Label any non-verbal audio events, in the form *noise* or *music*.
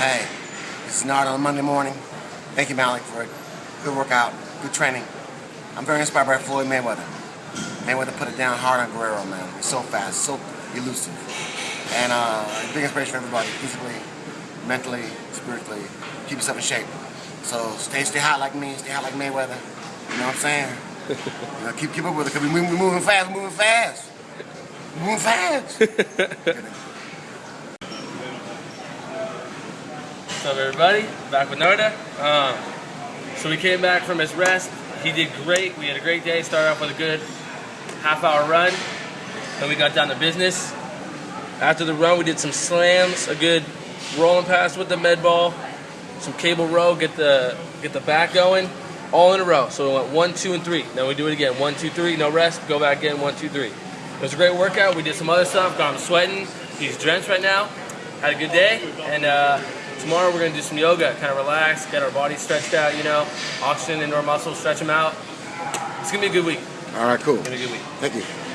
Hey, it's not on a Monday morning. Thank you, Malik, for a good workout, good training. I'm very inspired by Floyd Mayweather. Mayweather put it down hard on Guerrero, man. He's so fast, so elusive. And uh, big inspiration for everybody, physically, mentally, spiritually. Keep yourself in shape. So stay, stay hot like me, stay hot like Mayweather. You know what I'm saying? *laughs* you know, keep, keep up with it, because we, we moving fast, moving fast. Moving fast. *laughs* What's up, everybody? Back with Narda. Um, so we came back from his rest. He did great. We had a great day. Started off with a good half-hour run. Then we got down to business. After the run, we did some slams, a good rolling pass with the med ball, some cable row, get the get the back going, all in a row. So we went one, two, and three. Then we do it again. One, two, three. No rest. Go back again. One, two, three. It was a great workout. We did some other stuff. Got him sweating. He's drenched right now. Had a good day. And uh, tomorrow we're gonna do some yoga. Kind of relax, get our bodies stretched out. You know, oxygen into our muscles, stretch them out. It's gonna be a good week. All right, cool. It's gonna be a good week. Thank you.